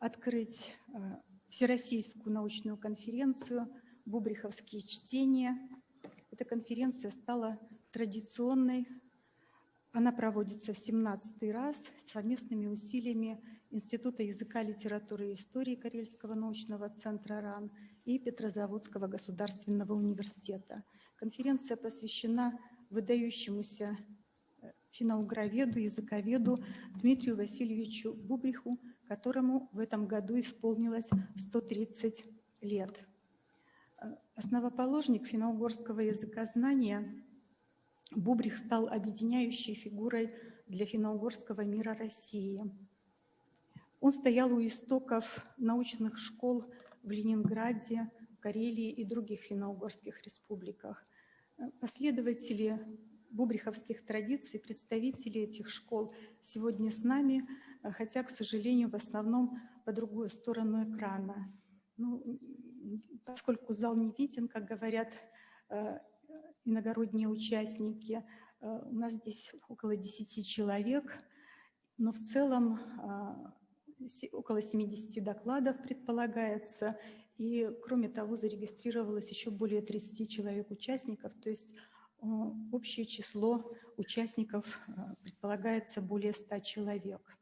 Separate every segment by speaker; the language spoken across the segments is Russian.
Speaker 1: открыть Всероссийскую научную конференцию «Бубриховские чтения». Эта конференция стала традиционной. Она проводится в 17 раз совместными усилиями Института языка, литературы и истории Карельского научного центра РАН и Петрозаводского государственного университета. Конференция посвящена выдающемуся финограведу, языковеду Дмитрию Васильевичу Бубриху, которому в этом году исполнилось 130 лет. Э, основоположник финно-угорского языкознания Бубрих стал объединяющей фигурой для финно-угорского мира России. Он стоял у истоков научных школ в Ленинграде, Карелии и других финно-угорских республиках. Э, последователи бубриховских традиций, представители этих школ сегодня с нами, хотя, к сожалению, в основном по другую сторону экрана. Ну, поскольку зал не виден, как говорят э, иногородние участники. Э, у нас здесь около 10 человек, но в целом э, около 70 докладов предполагается, и кроме того зарегистрировалось еще более 30 человек-участников, то есть общее число участников предполагается более 100 человек.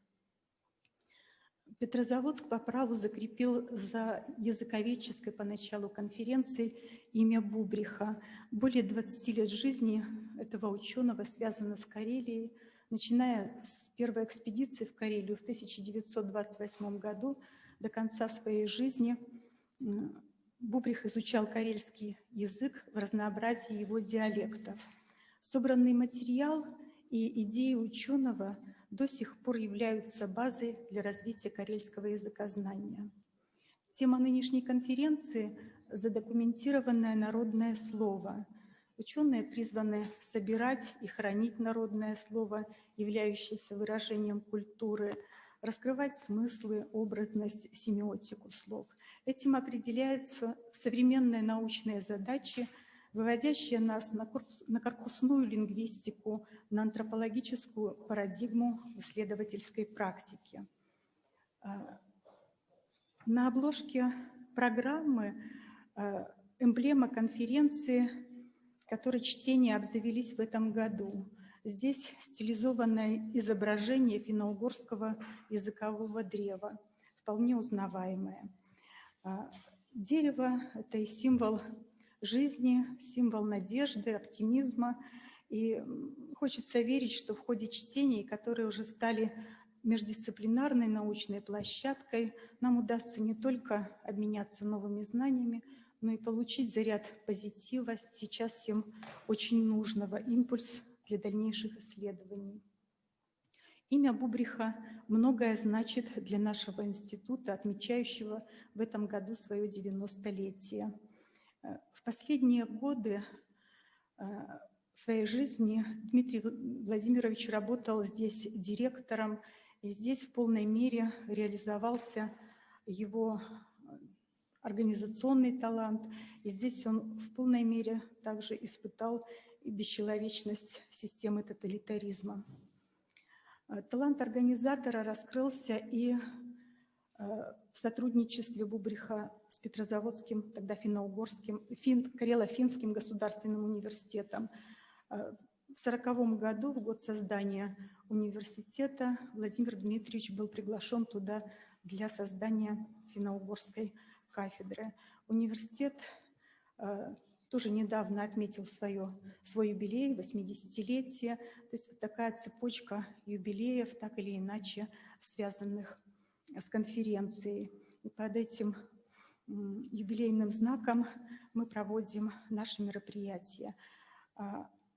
Speaker 1: Петрозаводск по праву закрепил за языковедческой поначалу конференции имя Бубриха. Более 20 лет жизни этого ученого связано с Карелией. Начиная с первой экспедиции в Карелию в 1928 году до конца своей жизни Бубрих изучал карельский язык в разнообразии его диалектов. Собранный материал и идеи ученого – до сих пор являются базой для развития карельского языкознания. Тема нынешней конференции – задокументированное народное слово. Ученые призваны собирать и хранить народное слово, являющееся выражением культуры, раскрывать смыслы, образность, семиотику слов. Этим определяются современные научные задачи – выводящая нас на, корпус, на корпусную лингвистику, на антропологическую парадигму исследовательской практики. А, на обложке программы а, эмблема конференции, которой чтения обзавелись в этом году. Здесь стилизованное изображение финно-угорского языкового древа, вполне узнаваемое. А, дерево – это и символ жизни, символ надежды, оптимизма. И хочется верить, что в ходе чтений, которые уже стали междисциплинарной научной площадкой, нам удастся не только обменяться новыми знаниями, но и получить заряд позитива, сейчас всем очень нужного, импульс для дальнейших исследований. Имя Бубриха многое значит для нашего института, отмечающего в этом году свое 90-летие. Э, в последние годы э, своей жизни Дмитрий Владимирович работал здесь директором, и здесь в полной мере реализовался его организационный талант, и здесь он в полной мере также испытал бесчеловечность системы тоталитаризма. Э, талант организатора раскрылся и в сотрудничестве Бубриха с Петрозаводским, тогда финно-угорским, фин, Карело-финским государственным университетом. Э, в 1940 году, в год создания университета, Владимир Дмитриевич был приглашен туда для создания финно-угорской кафедры. Университет э, тоже недавно отметил свое, свой юбилей, 80-летие. То есть вот такая цепочка юбилеев, так или иначе связанных с конференцией. И под этим юбилейным знаком мы проводим наши мероприятия. А,